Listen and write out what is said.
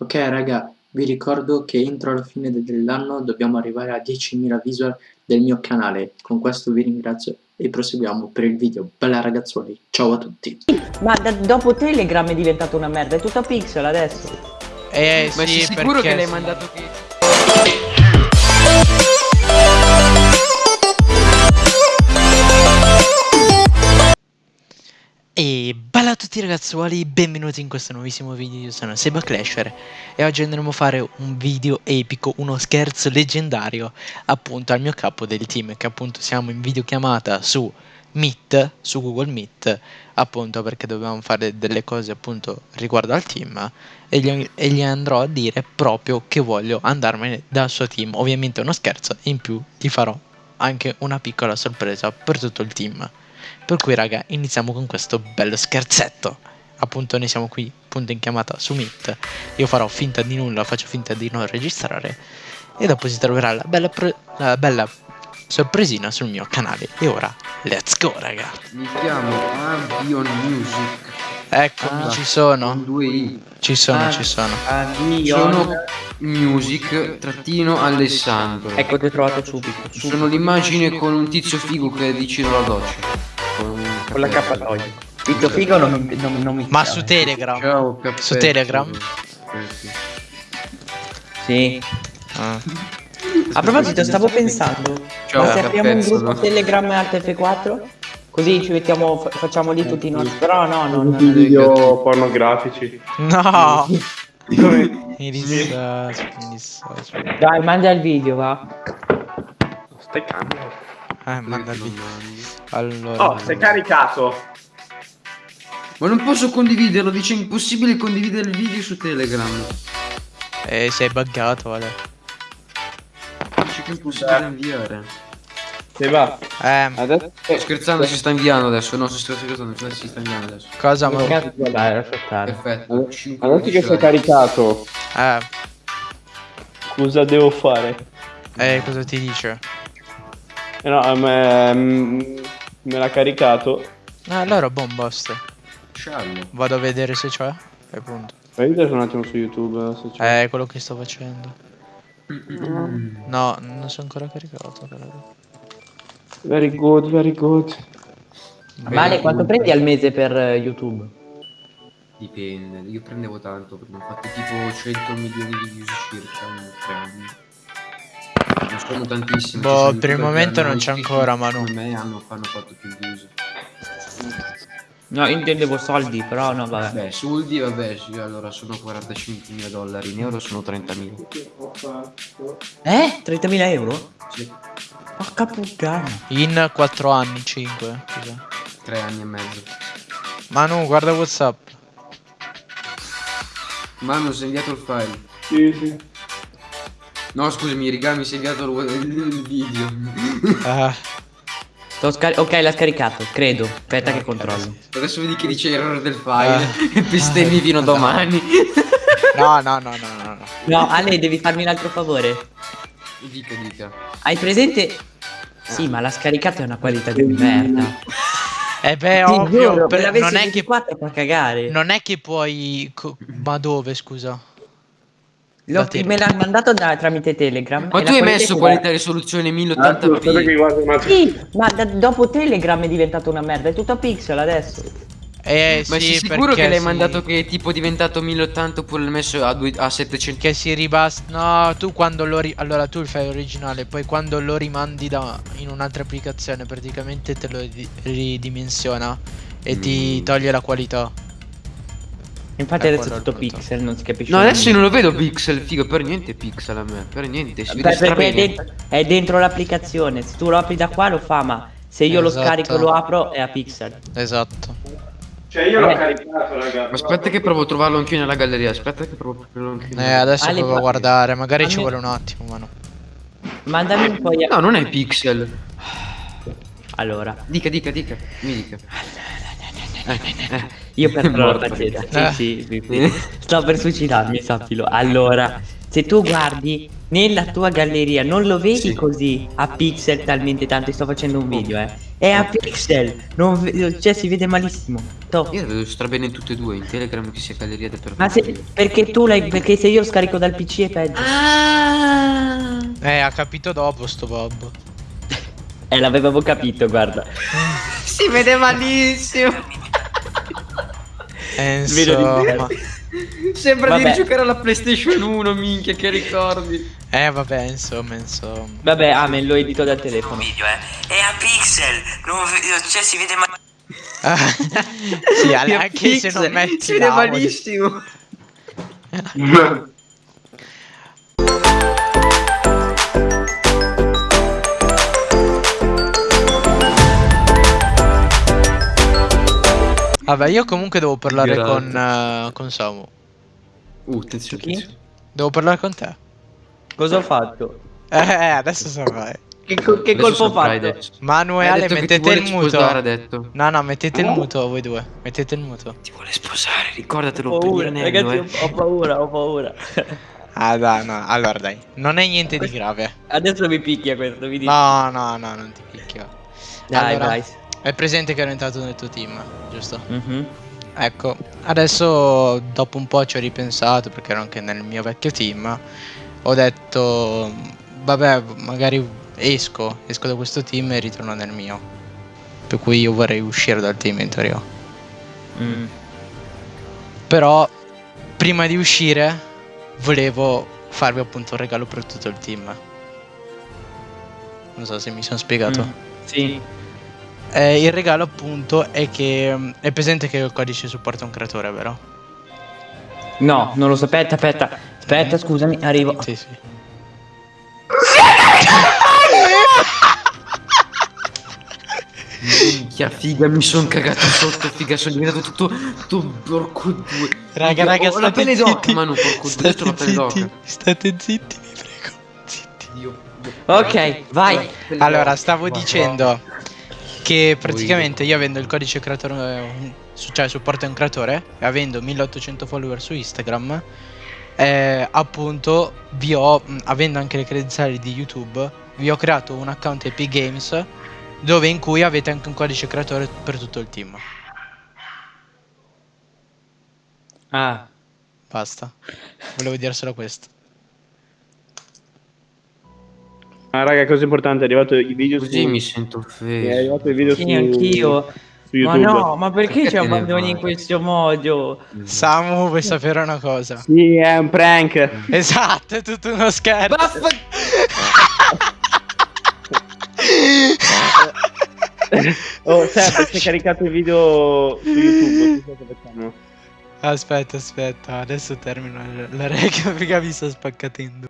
Ok raga, vi ricordo che entro la fine dell'anno dobbiamo arrivare a 10.000 visual del mio canale. Con questo vi ringrazio e proseguiamo per il video. Bella ragazzuoli, ciao a tutti. Ma dopo Telegram è diventato una merda, è tutto pixel adesso. Eh Ma sì, sei sicuro che l'hai mandato che... E bella a tutti ragazzuoli, benvenuti in questo nuovissimo video, io sono Seba Clasher e oggi andremo a fare un video epico, uno scherzo leggendario appunto al mio capo del team che appunto siamo in videochiamata su Meet, su Google Meet appunto perché dovevamo fare delle cose appunto riguardo al team e gli, e gli andrò a dire proprio che voglio andarmene dal suo team, ovviamente è uno scherzo in più ti farò anche una piccola sorpresa per tutto il team. Per cui raga iniziamo con questo bello scherzetto Appunto noi siamo qui appunto in chiamata su Meet Io farò finta di nulla, faccio finta di non registrare E dopo si troverà la bella, la bella sorpresina sul mio canale E ora, let's go raga Mi chiamo Avion Music. Eccomi, Ah, ci sono. Ci sono, Ah. ci sono. Sono Music trattino Alessandro. Ecco, ti ho trovato subito. Sono l'immagine con un tizio figo che vicino alla doccia. Con, Con l'accappatoio. Tizio figo non mi, non, non mi Ma piace. su Telegram Ciao. Su Telegram? Sì. Ah. A proposito, stavo pensando, Ciao, ma se apriamo un gruppo no? Telegram Alt F4? Così ci mettiamo, fa- facciamo lì tutti i nostri... Però no, no, no. i video pornografici. No Come? Mi dissocio, mi dissocio Dai, manda il video, va. Stai cambio. Eh, manda video Allora Oh, sei caricato. Ma non posso condividerlo, dice impossibile condividere il video su Telegram. Eh, sei buggato, vale Dice che è impossibile inviare. Se va. Eh, Adesso Sto scherzando, si sta inviando adesso. No, sto scherzando, si sta inviando adesso. cosa ma... Dai, lascia stare. Perfetto. cinque adesso che sei caricato, Eh, cosa devo fare? eh, cosa ti dice? Eh no, a me, mm, me l'ha caricato. Ah, allora buon basta. Sciallo. Vado a vedere se c'è. E punto. Fai vedere un attimo su YouTube se c'è. Eh, quello che sto facendo. No, non sono ancora caricato. però. Very good, very good. Vale, quanto prendi al mese per eh, YouTube? Dipende, io prendevo tanto ho fatto tipo 100 milioni di views circa in tre anni. Non sono tantissimi. Boh, ci sono per il momento non c'è ancora, Manu. Come me hanno, hanno fatto più views. No, intendevo soldi, però no, vabbè. Beh, soldi, vabbè, sì, allora sono 45 mila dollari, in euro sono 30 mila. Eh? 30.000 euro? Sì, Porca puttana. In 4 anni, 5. Cos'è? tre anni e mezzo. Manu, guarda Whatsapp. Manu, è inviato il file. Sì, sì. No, scusami, Riga, mi è inviato il, video. Ah, ok, l'ha scaricato, credo. Aspetta che controllo. Adesso vedi che dice errore del file Eh. e bestemmi fino a domani. no, no, no, no, no. no. No, Ale, devi farmi un altro favore. dica, dica. Hai presente? Sì, ma l'ha scaricato è una qualità di merda. Eh beh, Ti ovvio. giuro, per- non, è che, 24 fa cagare. non è che puoi... co- ma dove, scusa? L'ho- me l'ha mandato da- tramite Telegram. Ma tu hai messo qualità risoluzione Ah, tu, aspetta che 1080p? guardo un attimo. Sì, ma da- dopo Telegram è diventato una merda, è tutto a pixel adesso. Eh Ma sì, sei sicuro che l'hai si- mandato che è tipo diventato 1080 oppure l'hai messo a, due- a 700? Che si ribasta. No, tu quando lo ri- Allora tu il file originale, poi quando lo rimandi da in un'altra applicazione, praticamente te lo di- ridimensiona e ti Mm. toglie la qualità. Infatti Eh, adesso è quello è tutto punto. pixel, non si capisce. No, adesso io non lo vedo pixel, figo, per niente pixel a me, per niente, si vede Beh, perché è dentro, è dentro l'applicazione. Se tu lo apri da qua lo fa, ma se io lo Esatto. scarico e lo apro è a pixel. Esatto. Cioè io l'ho Eh. caricato, raga. Ma aspetta che provo a trovarlo anch'io nella galleria, aspetta che provo a trovarlo anch'io. Eh, adesso Ale, provo a guardare, magari ci vuole un attimo, ma no. Mandami un po' di... No, non è pixel. Allora, Dica, dica, dica, mi dica. Eh, eh. Io per testa. Eh. Sì, sì, sì, sì. Sto per suicidarmi, sappilo. Allora, se tu guardi nella tua galleria, non lo vedi Sì. così a pixel talmente tanto. Sto facendo un video, eh. È a pixel. Non ve- cioè, si vede malissimo. Toh. Io vedo strabene in tutte e due, in Telegram che sia galleria del Ma se, perché tu l'hai. Perché se io scarico dal PC è peggio. Eh, ha capito dopo sto Bob. Eh, l'avevamo capito, guarda. Si vede malissimo. Insomma. Sembra Vabbè. di giocare alla PlayStation 1, minchia, che ricordi. Eh, vabbè, insomma, insomma. Vabbè, Amen, lo edito dal telefono. video, eh. È a pixel, non cioè si vede ma- sì, anche se non metti Si vede malissimo. Vabbè, io comunque devo parlare Grazie. con, eh, con Samu. Uh, attenzione, Chi? attenzione. Devo parlare con te. Cosa ho fatto? Eh, eh, adesso saprai. Che, co- che Adesso colpo ho fatto? adesso. Manu e Ha Ale, detto che ti mettete il muto. sposare. No, no, mettete il muto voi due. Mettete il muto. Ti vuole sposare, ricordatelo Ho paura, ragazzi, eh. ho, paura, ho paura. Ah, dai, no. Allora, dai. Non è niente di grave. Adesso mi picchia questo, mi dici. No, no, no, non ti picchio. Dai, allora, dai. È presente che ero entrato nel tuo team, giusto? Mhm. Ecco, adesso dopo un po' ci ho ripensato perché ero anche nel mio vecchio team. Ho detto, vabbè, magari esco, esco da questo team e ritorno nel mio. Per cui io vorrei uscire dal team in teoria. Mm. Però, prima di uscire, volevo farvi appunto un regalo per tutto il team. Non so se mi sono spiegato. Mm. Sì. Eh, il regalo appunto è che mm, è presente che il codice supporta un creatore, vero? No, non lo so. Aspetta, aspetta. Aspetta, scusami, arrivo. Sì, sì. Minchia, figa, mi sono cagato sotto, figa, sono diventato tutto, tutto porco due. Raga, raga, ho la state pelle d'oca, zitti. Manu, porco due, ho la pelle d'oca. state zitti, vi prego. Zitti. Dio, Dio. Ok, vai. Allora, stavo Ma- dicendo che praticamente io avendo il codice creatore, eh, cioè supporta un creatore, e avendo 1800 follower su Instagram, eh, appunto vi ho, avendo anche le credenziali di YouTube, vi ho creato un account Epic Games dove in cui avete anche un codice creatore per tutto il team. Ah. Basta. Volevo dire solo questo. Ah, raga, cosa importante, è arrivato il video Così su... mi sento È offeso. arrivato il video Sì, su... anch'io. su Ma no, ma perché Perché ci abbandoni in questo modo? Samu, vuoi sapere una cosa? Sì, è un prank. Esatto, è tutto uno scherzo. Oh, Seb, si è caricato il video su YouTube. Aspetta, aspetta, adesso termino la reca perché mi sto spaccatendo.